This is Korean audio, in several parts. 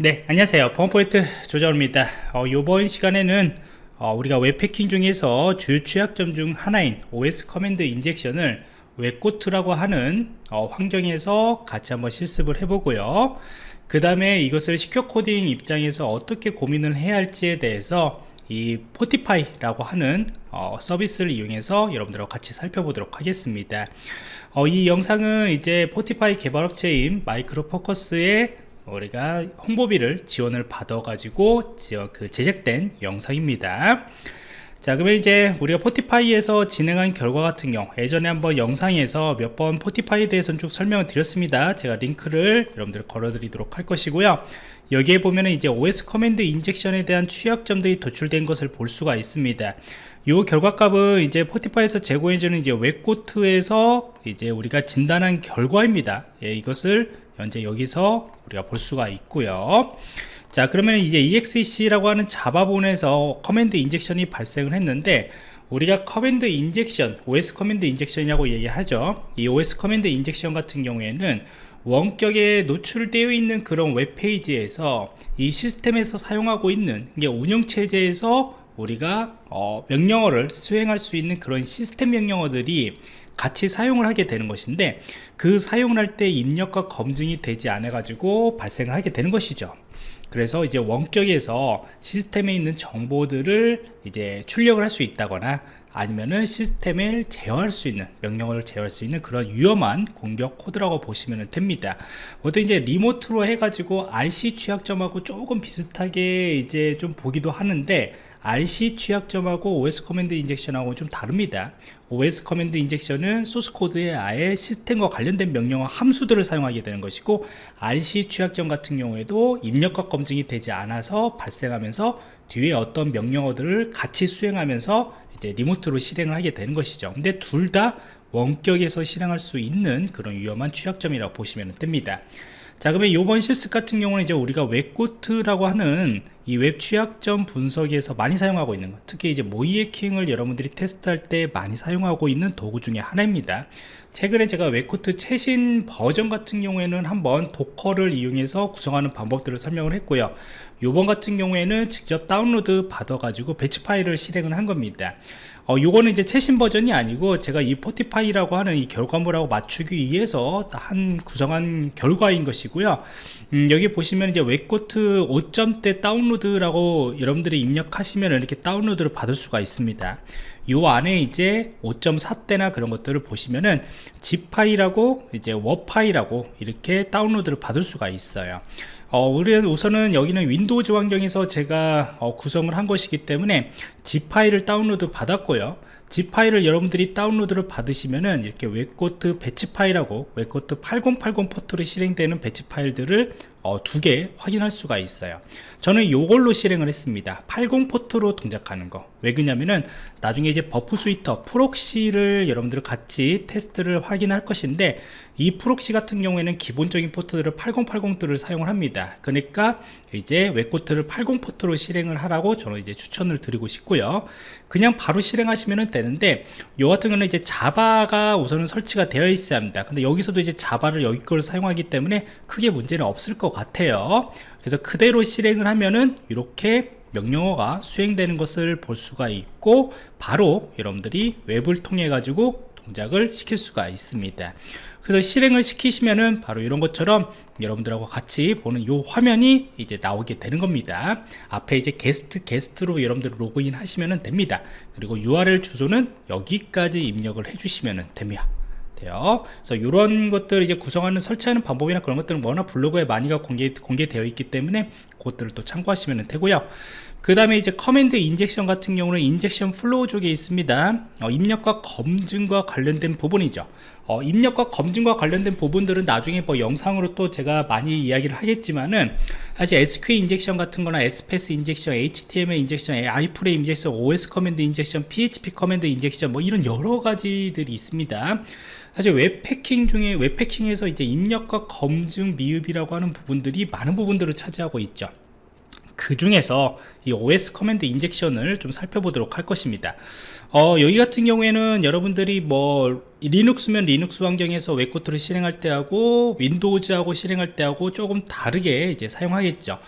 네 안녕하세요. 범포인트 조정입니다. 어, 이번 시간에는 어, 우리가 웹해킹 중에서 주요 취약점 중 하나인 OS command injection을 WebGoat라고 하는 어, 환경에서 같이 한번 실습을 해보고요. 그 다음에 이것을 secure coding 입장에서 어떻게 고민을 해야 할지에 대해서 이 Fortify라고 하는 어, 서비스를 이용해서 여러분들과 같이 살펴보도록 하겠습니다. 어, 이 영상은 이제 Fortify 개발업체인 Micro Focus의 우리가 홍보비를 지원을 받아 가지고 그 제작된 영상입니다. 자 그러면 이제 우리가 Fortify에서 진행한 결과 같은 경우 예전에 한번 영상에서 몇 번 Fortify에 대해서는 쭉 설명을 드렸습니다. 제가 링크를 여러분들 걸어 드리도록 할 것이고요. 여기에 보면은 이제 OS command injection에 대한 취약점들이 도출된 것을 볼 수가 있습니다 이 결과값은 이제 Fortify에서 제공해주는 이제 WebGoat에서 이제 우리가 진단한 결과입니다. 예, 이것을 현재 여기서 우리가 볼 수가 있고요. 자 그러면 이제 exec라고 하는 자바 부분에서 command injection이 발생을 했는데 우리가 커맨드 인젝션 OS 커맨드 인젝션이라고 얘기하죠. 이 OS command injection 같은 경우에는 원격에 노출되어 있는 그런 웹페이지에서 이 시스템에서 사용하고 있는 이게 운영체제에서 우리가 어, 명령어를 수행할 수 있는 그런 시스템 명령어들이 같이 사용을 하게 되는 것인데 그 사용을 할 때 입력값 검증이 되지 않아 가지고 발생을 하게 되는 것이죠. 그래서 이제 원격에서 시스템에 있는 정보들을 이제 출력을 할 수 있다거나 아니면은 시스템을 제어할 수 있는 명령어를 제어할 수 있는 그런 위험한 공격 코드라고 보시면 됩니다. 보통 이제 remote로 해가지고 RCE 취약점하고 조금 비슷하게 이제 좀 보기도 하는데 RC 취약점하고 OS 커맨드 인젝션하고 좀 다릅니다. OS 커맨드 인젝션은 소스 코드에 아예 시스템과 관련된 명령어 함수들을 사용하게 되는 것이고 RCE 취약점 같은 경우에도 입력값 검증이 되지 않아서 발생하면서 뒤에 어떤 명령어들을 같이 수행하면서 이제 remote로 실행을 하게 되는 것이죠. 근데 둘 다 원격에서 실행할 수 있는 그런 위험한 취약점이라고 보시면 됩니다 자 그러면 이번 실습 같은 경우는 이제 우리가 WebGoat라고 하는 이 웹 취약점 분석에서 많이 사용하고 있는 것 특히 이제 모의해킹을 여러분들이 테스트할 때 많이 사용하고 있는 도구 중에 하나입니다. 최근에 제가 WebGoat 최신 버전 같은 경우에는 한번 Docker를 이용해서 구성하는 방법들을 설명을 했고요. 요번 같은 경우에는 직접 다운로드 받아 가지고 배치 파일을 실행을 한 겁니다 어, 요거는 이제 최신 버전이 아니고 제가 이 Fortify라고 하는 이 결과물하고 맞추기 위해서 한 구성한 결과인 것이고요. 음, 여기 보시면 이제 WebGoat 5점대 다운로드라고 여러분들이 입력하시면 이렇게 다운로드를 받을 수가 있습니다. 요 안에 이제 5.4대나 그런 것들을 보시면은 파일하고 이제 WAR 파일하고 이렇게 다운로드를 받을 수가 있어요 어, 우선은 여기는 윈도우즈 환경에서 제가 어, 구성을 한 것이기 때문에 zip 파일을 다운로드 받았고요. zip 파일을 여러분들이 다운로드를 받으시면은 이렇게 WebGoat 배치 파일하고 WebGoat 8080 포트로 실행되는 배치 파일들을 어, 두 개 확인할 수가 있어요. 저는 이걸로 실행을 했습니다. 80 포트로 동작하는 거 왜 그러냐면은 나중에 이제 Burp Suite proxy를 여러분들 같이 테스트를 확인할 것인데 이 proxy 같은 경우에는 기본적인 포트들을 8080들을 사용을 합니다. 그러니까 이제 WebGoat를 80 포트로 실행을 하라고 저는 이제 추천을 드리고 싶고요. 그냥 바로 실행하시면 되는데 요 같은 경우는 이제 자바가 우선은 설치가 되어 있어야 합니다. 근데 여기서도 이제 자바를 여기 걸 사용하기 때문에 크게 문제는 없을 것 같아요. 그래서 그대로 실행을 하면은 이렇게 명령어가 수행되는 것을 볼 수가 있고 바로 여러분들이 웹을 통해 가지고 동작을 시킬 수가 있습니다. 그래서 실행을 시키시면은 바로 이런 것처럼 여러분들하고 같이 보는 이 화면이 이제 나오게 되는 겁니다. 앞에 이제 게스트 게스트로 여러분들 로그인 하시면 됩니다. 그리고 URL 주소는 여기까지 입력을 해주시면 됩니다 돼요. 그래서 이런 것들 이제 구성하는 설치하는 방법이나 그런 것들은 워낙 블로그에 많이가 공개, 공개되어 있기 때문에 그것들을 또 참고하시면 되고요. 그 다음에 이제 command injection 같은 경우는 Injection Flaws 쪽에 있습니다. 어, 입력값 검증과 관련된 부분이죠. 어, 입력값 검증과 관련된 부분들은 나중에 뭐 영상으로 또 제가 많이 이야기를 하겠지만은 사실 SQL injection 같은 거나 SPS injection, HTML injection, iFrame injection, OS command injection, PHP command injection 뭐 이런 여러 가지들이 있습니다. 사실 웹해킹 중에 웹해킹에서 이제 입력값 검증 미흡이라고 하는 부분들이 많은 부분들을 차지하고 있죠 그 중에서 이 OS 커맨드 인젝션을 좀 살펴보도록 할 것입니다. 어, 여기 같은 경우에는 여러분들이 뭐 리눅스면 리눅스 환경에서 WebGoat를 실행할 때 하고 윈도우즈하고 실행할 때 하고 조금 다르게 이제 사용하겠죠.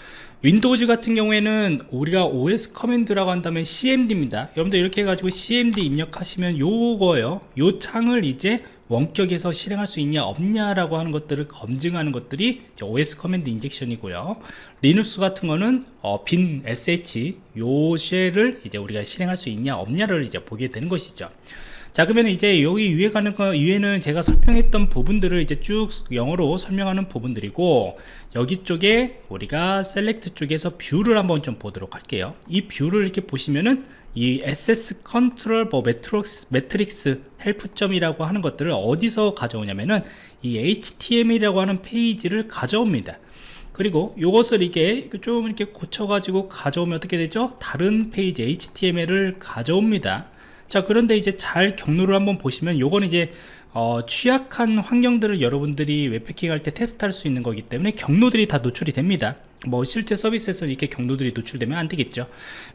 윈도우즈 같은 경우에는 우리가 OS 커맨드라고 한다면 CMD입니다. 여러분들 이렇게 해가지고 CMD 입력하시면 요거요. 요 창을 이제 원격에서 실행할 수 있냐 없냐라고 하는 것들을 검증하는 것들이 OS 커맨드 인젝션이고요. 리눅스 같은 거는 어, 빈 SH 요 쉘을 이제 우리가 실행할 수 있냐 없냐를 이제 보게 되는 것이죠. 자 그러면 이제 여기 위에 가는 거 위에는 제가 설명했던 부분들을 이제 쭉 영어로 설명하는 부분들이고 여기 쪽에 우리가 셀렉트 쪽에서 뷰를 한번 좀 보도록 할게요. 이 뷰를 이렇게 보시면은 이 SS 컨트롤 뭐 매트릭스, 매트릭스 헬프점이라고 하는 것들을 어디서 가져오냐면은 이 HTML이라고 하는 페이지를 가져옵니다. 그리고 이것을 이게 좀 이렇게 고쳐가지고 가져오면 어떻게 되죠? 다른 페이지 HTML을 가져옵니다. 자, 그런데 이제 잘 경로를 한번 보시면 요건 이제 어, 취약한 환경들을 여러분들이 웹패킹 할 때 테스트할 수 있는 거기 때문에 경로들이 다 노출이 됩니다 뭐 실제 서비스에서 이렇게 경로들이 노출되면 안 되겠죠.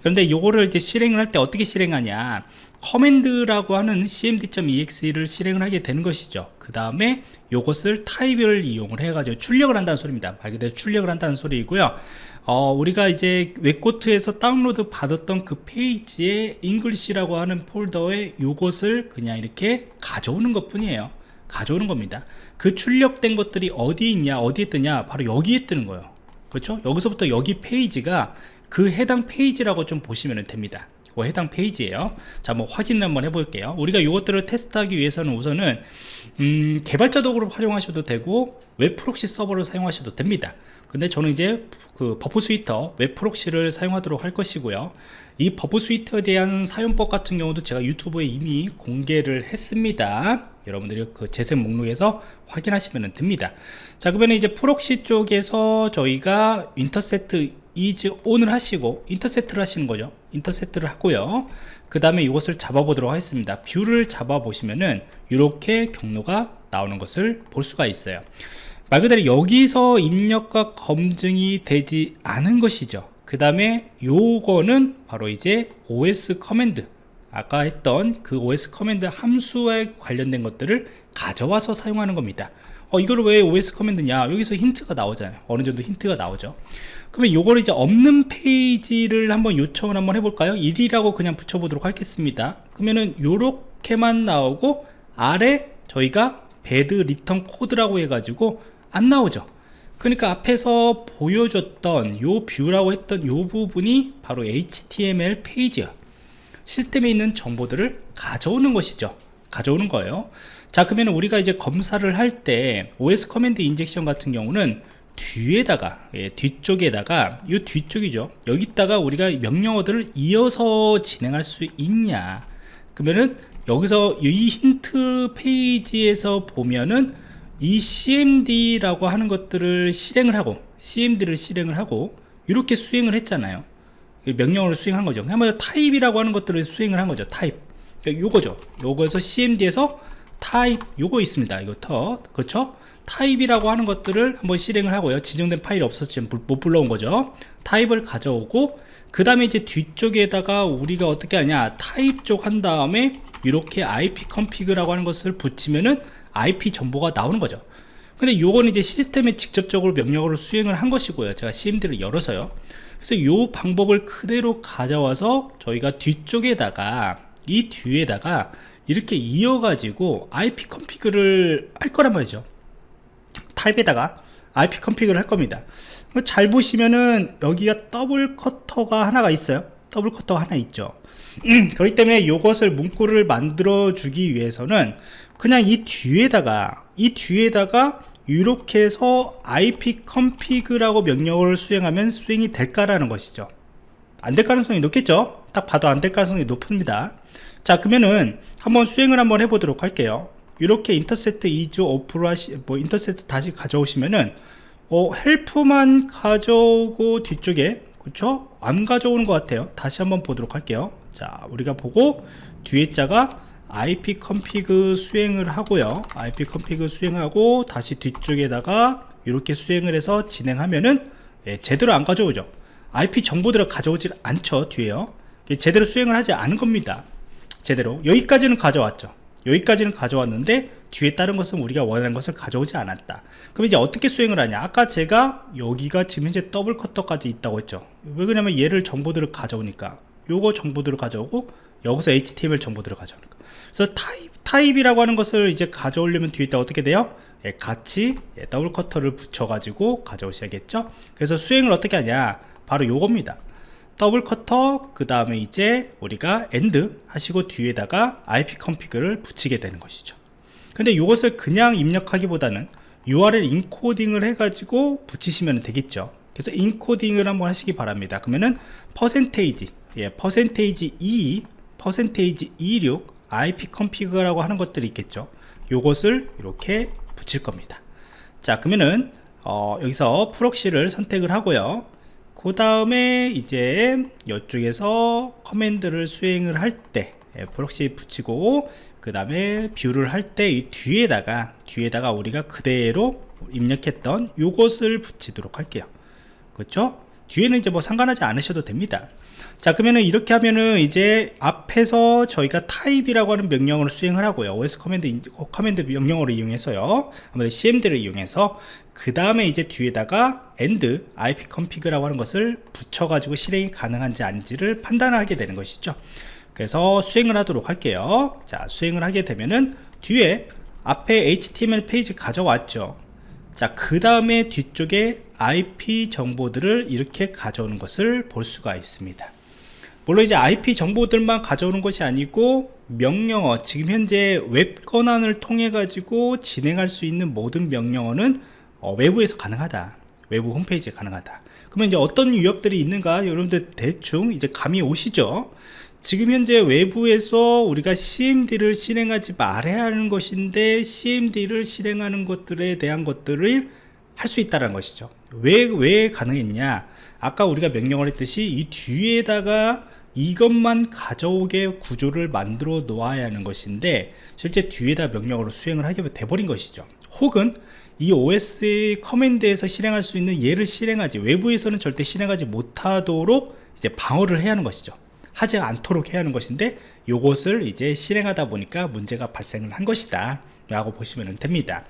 그런데 요거를 이제 실행을 할 때 어떻게 실행하냐. 커맨드라고 하는 cmd.exe를 실행을 하게 되는 것이죠. 그 다음에 요것을 타입을 이용을 해가지고 출력을 한다는 소리입니다. 말 그대로 출력을 한다는 소리이고요. 어, 우리가 이제 웹코트에서 다운로드 받았던 그 페이지에 잉글리시라고 하는 폴더에 요것을 그냥 이렇게 가져오는 것 뿐이에요. 가져오는 겁니다. 그 출력된 것들이 어디 있냐 어디에 뜨냐 바로 여기에 뜨는 거예요 그렇죠? 여기서부터 여기 페이지가 그 해당 페이지라고 좀 보시면 됩니다. 그 해당 페이지예요. 자뭐 확인을 한번 해볼게요. 우리가 이것들을 테스트하기 위해서는 우선은 음, 개발자 도구를 활용하셔도 되고 웹 프록시 서버를 사용하셔도 됩니다. 근데 저는 이제 그 버프 스위터 웹 프록시를 사용하도록 할 것이고요. 이 버프 스위터에 대한 사용법 같은 경우도 제가 유튜브에 이미 공개를 했습니다 여러분들이 그 재생 목록에서 확인하시면 됩니다. 자 그러면 이제 프록시 쪽에서 저희가 인터세트 이즈 온을 하시고 인터세트를 하시는 거죠. 인터세트를 하고요. 그 다음에 이것을 잡아 보도록 하겠습니다. 뷰를 잡아 보시면은 이렇게 경로가 나오는 것을 볼 수가 있어요. 말 그대로 여기서 입력과 검증이 되지 않은 것이죠. 그 다음에 요거는 바로 이제 OS 커맨드 아까 했던 그 OS 커맨드 함수에 관련된 것들을 가져와서 사용하는 겁니다. 어, 이걸 왜 OS 커맨드냐? 여기서 힌트가 나오잖아요. 어느 정도 힌트가 나오죠. 그러면 요걸 이제 없는 페이지를 한번 요청을 한번 해볼까요? 1이라고 그냥 붙여보도록 하겠습니다. 그러면은 요렇게만 나오고 아래 저희가 배드 리턴 코드라고 해가지고 안 나오죠. 그러니까 앞에서 보여줬던 요 뷰라고 했던 요 부분이 바로 HTML 페이지야 시스템에 있는 정보들을 가져오는 것이죠. 가져오는 거예요. 자 그러면 우리가 이제 검사를 할 때 OS 커맨드 인젝션 같은 경우는 뒤에다가 예, 뒤쪽에다가 이 뒤쪽이죠. 여기다가 우리가 명령어들을 이어서 진행할 수 있냐? 그러면은 여기서 이 힌트 페이지에서 보면은 이 cmd라고 하는 것들을 실행을 하고 cmd를 실행을 하고 이렇게 수행을 했잖아요 명령어를 수행한 거죠. 한번 타입이라고 하는 것들을 수행을 한 거죠. 타입. 요거죠. 요거에서 cmd에서 타입 요거 있습니다. 이거 터. 그렇죠? 타입이라고 하는 것들을 한번 실행을 하고요. 지정된 파일이 지금 못 불러온 거죠. 타입을 가져오고 그 다음에 이제 뒤쪽에다가 우리가 어떻게 하냐. 타입 쪽 한 다음에 이렇게 ip config라고 하는 것을 붙이면은 IP 정보가 나오는 거죠 근데 요거는 이제 시스템에 직접적으로 명령어를 수행을 한 것이고요. 제가 CMD를 열어서요. 그래서 요 방법을 그대로 가져와서 저희가 뒤쪽에다가 이 뒤에다가 이렇게 이어가지고 IP 컨피그를 할 거란 말이죠. 타입에다가 IP 컨피그를 할 겁니다. 잘 보시면은 여기가 더블 커터가 하나가 있어요. 더블 커터가 하나 있죠. 그렇기 때문에 이것을 문구를 만들어 주기 위해서는 그냥 이 뒤에다가 이 뒤에다가 이렇게 해서 ip config라고 명령어를 수행하면 수행이 될까라는 것이죠. 안 될 가능성이 높겠죠? 딱 봐도 안 될 가능성이 높습니다. 자 그러면은 한번 수행을 한번 해보도록 할게요. 이렇게 인터세트 2조 오프로 하시 뭐 인터세트 다시 가져오시면은 어 헬프만 가져오고 뒤쪽에 그쵸? 안 가져오는 것 같아요. 다시 한번 보도록 할게요. 자 우리가 보고 뒤에 자가 ip config 수행을 하고요. Ip config 수행하고 다시 뒤쪽에다가 이렇게 수행을 해서 진행하면은 예, 제대로 안 가져오죠. IP 정보들을 가져오질 않죠 뒤에요. 제대로 수행을 하지 않은 겁니다. 제대로. 여기까지는 가져왔죠. 여기까지는 가져왔는데 뒤에 다른 것은 우리가 원하는 것을 가져오지 않았다. 그럼 이제 어떻게 수행을 하냐? 아까 제가 여기가 지금 현재 더블 커터까지 있다고 했죠. 왜 그러냐면 얘를 정보들을 가져오니까. 요거 정보들을 가져오고 여기서 HTML 정보들을 가져오니까. 그래서 타입, 타입이라고 하는 것을 이제 가져오려면 뒤에 있다 어떻게 돼요? 예, 같이 예, 더블 커터를 붙여 가지고 가져오셔야겠죠? 그래서 수행을 어떻게 하냐? 바로 요겁니다. 더블 커터 그 다음에 이제 우리가 엔드 하시고 뒤에다가 IP 컨피그를 붙이게 되는 것이죠. 근데 이것을 그냥 입력하기보다는 URL 인코딩을 해가지고 붙이시면 되겠죠. 그래서 인코딩을 한번 하시기 바랍니다. 그러면은 퍼센테이지 예, 퍼센테이지 2 퍼센테이지 26 IP 컨피그라고 하는 것들이 있겠죠. 요것을 이렇게 붙일 겁니다. 자 그러면은 어, 여기서 프록시를 선택을 하고요. 그 다음에 이제 이쪽에서 커맨드를 수행을 할때 예, 프록시 붙이고 그 다음에 뷰를 할 때 이 뒤에다가 뒤에다가 우리가 그대로 입력했던 요것을 붙이도록 할게요. 그렇죠? 뒤에는 이제 뭐 상관하지 않으셔도 됩니다 자 그러면은 이렇게 하면은 이제 앞에서 저희가 타입이라고 하는 명령어를 수행을 하고요. Os 커맨드 커맨드 명령어를 이용해서요. 아무래도 cmd를 이용해서 그 다음에 이제 뒤에다가 end ip config라고 하는 것을 붙여 가지고 실행이 가능한지 아닌지를 판단하게 되는 것이죠. 그래서 수행을 하도록 할게요. 자 수행을 하게 되면은 뒤에 앞에 html 페이지 가져왔죠. 자 그 다음에 뒤쪽에 IP 정보들을 이렇게 가져오는 것을 볼 수가 있습니다 물론 이제 IP 정보들만 가져오는 것이 아니고 명령어 지금 현재 웹 권한을 통해 가지고 진행할 수 있는 모든 명령어는 어, 외부에서 가능하다. 외부 홈페이지에 가능하다. 그러면 이제 어떤 위협들이 있는가? 여러분들 대충 이제 감이 오시죠? 지금 현재 외부에서 우리가 CMD를 실행하지 말아야 하는 것인데 CMD를 실행하는 것들에 대한 것들을 할 수 있다는 것이죠. 왜, 왜 가능했냐? 아까 우리가 명령을 했듯이 이 뒤에다가 이것만 가져오게 구조를 만들어 놓아야 하는 것인데 실제 뒤에다 명령으로 수행을 하게 돼버린 것이죠. 혹은 이 OS 커맨드에서 실행할 수 있는 얘를 실행하지 외부에서는 절대 실행하지 못하도록 이제 방어를 해야 하는 것이죠. 하지 않도록 해야 하는 것인데 이것을 이제 실행하다 보니까 문제가 발생을 한 것이다. 라고 보시면 됩니다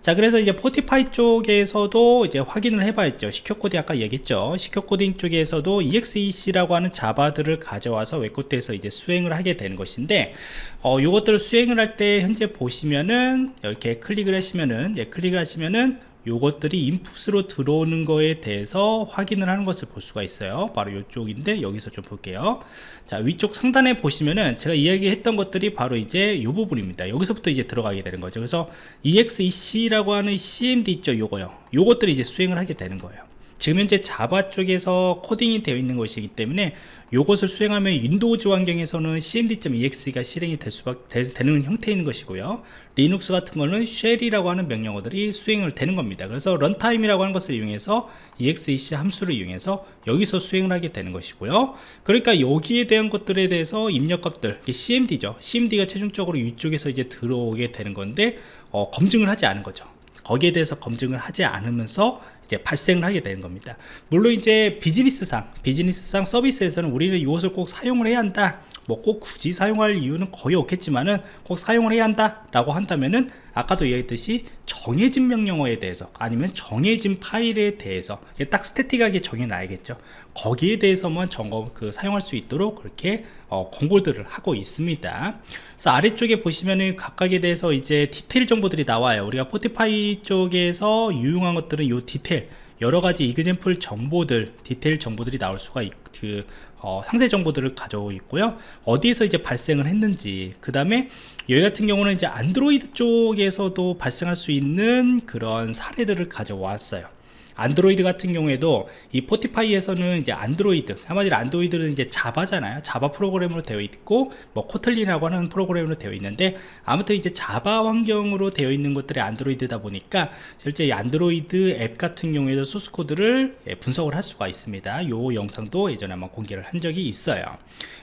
자 그래서 이제 Fortify 쪽에서도 이제 확인을 해봐야죠. secure 코딩 아까 얘기했죠. secure 코딩 쪽에서도 exec라고 하는 자바들을 가져와서 WebGoat에서 이제 수행을 하게 되는 것인데 어, 요것들을 수행을 할 때 현재 보시면은 이렇게 클릭을 하시면은 예, 클릭을 하시면은 요것들이 인풋으로 들어오는 거에 대해서 확인을 하는 것을 볼 수가 있어요. 바로 이쪽인데 여기서 좀 볼게요. 자 위쪽 상단에 보시면은 제가 이야기했던 것들이 바로 이제 이 부분입니다. 여기서부터 이제 들어가게 되는 거죠. 그래서 exec라고 하는 cmd 있죠? 요거요. 요것들이 이제 수행을 하게 되는 거예요 지금 현재 자바 쪽에서 코딩이 되어 있는 것이기 때문에 이것을 수행하면 윈도우즈 환경에서는 cmd.exe가 실행이 될 수밖에 되는 형태인 것이고요. 리눅스 같은 거는 쉘이라고 하는 명령어들이 수행을 되는 겁니다. 그래서 runtime이라고 하는 것을 이용해서 exec 함수를 이용해서 여기서 수행을 하게 되는 것이고요. 그러니까 여기에 대한 것들에 대해서 입력값들 cmd죠. cmd가 최종적으로 이쪽에서 이제 들어오게 되는 건데 어, 검증을 하지 않은 거죠. 거기에 대해서 검증을 하지 않으면서 이제 발생을 하게 되는 겁니다. 물론 이제 비즈니스상 비즈니스상 서비스에서는 우리는 이것을 꼭 사용을 해야 한다 뭐 꼭 굳이 사용할 이유는 거의 없겠지만은 꼭 사용을 해야 한다 라고 한다면은 아까도 얘기했듯이 정해진 명령어에 대해서 아니면 정해진 파일에 대해서 딱 스태틱하게 정해놔야겠죠. 거기에 대해서만 점검 그 사용할 수 있도록 그렇게 어, 공고들을 하고 있습니다. 그래서 아래쪽에 보시면은 각각에 대해서 이제 디테일 정보들이 나와요. 우리가 Fortify 쪽에서 유용한 것들은 이 디테일 여러가지 example 정보들 디테일 정보들이 나올 수가 있, 그 어, 상세 정보들을 가져오고 있고요. 어디에서 이제 발생을 했는지 그 다음에 여기 같은 경우는 이제 안드로이드 쪽에서도 발생할 수 있는 그런 사례들을 가져왔어요 안드로이드 같은 경우에도 이 Fortify에서는 이제 안드로이드 한마디로 안드로이드는 이제 자바잖아요. 자바 프로그램으로 되어 있고 뭐 Kotlin이라고 하는 프로그램으로 되어 있는데 아무튼 이제 자바 환경으로 되어 있는 것들이 안드로이드다 보니까 실제 이 안드로이드 앱 같은 경우에도 소스 코드를 예, 분석을 할 수가 있습니다. 요 영상도 예전에 한번 공개를 한 적이 있어요.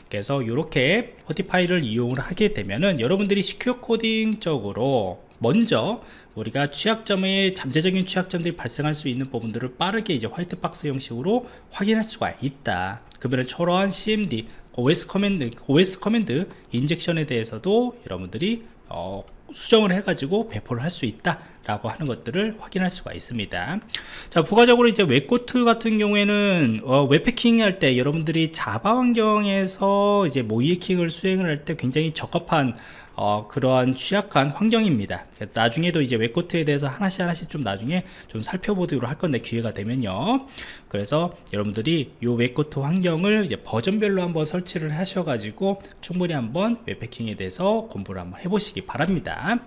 그래서 이렇게 포티파이를 이용을 하게 되면은 여러분들이 시큐어 코딩 적으로 먼저 우리가 취약점의 잠재적인 취약점들이 발생할 수 있는 부분들을 빠르게 이제 화이트박스 형식으로 확인할 수가 있다. 그러면 저러한 CMD OS 커맨드 OS 커맨드 인젝션에 대해서도 여러분들이 어, 수정을 해가지고 배포를 할 수 있다 라고 하는 것들을 확인할 수가 있습니다. 자 부가적으로 이제 WebGoat 같은 경우에는 어, 웹 해킹 할 때 여러분들이 자바 환경에서 이제 모의해킹을 수행을 할 때 굉장히 적합한 어, 그러한 취약한 환경입니다. 나중에도 이제 WebGoat에 대해서 하나씩 하나씩 좀 나중에 좀 살펴보도록 할 건데 기회가 되면요. 그래서 여러분들이 이 웹코트 환경을 이제 버전별로 한번 설치를 하셔가지고 충분히 한번 웹패킹에 대해서 공부를 한번 해보시기 바랍니다.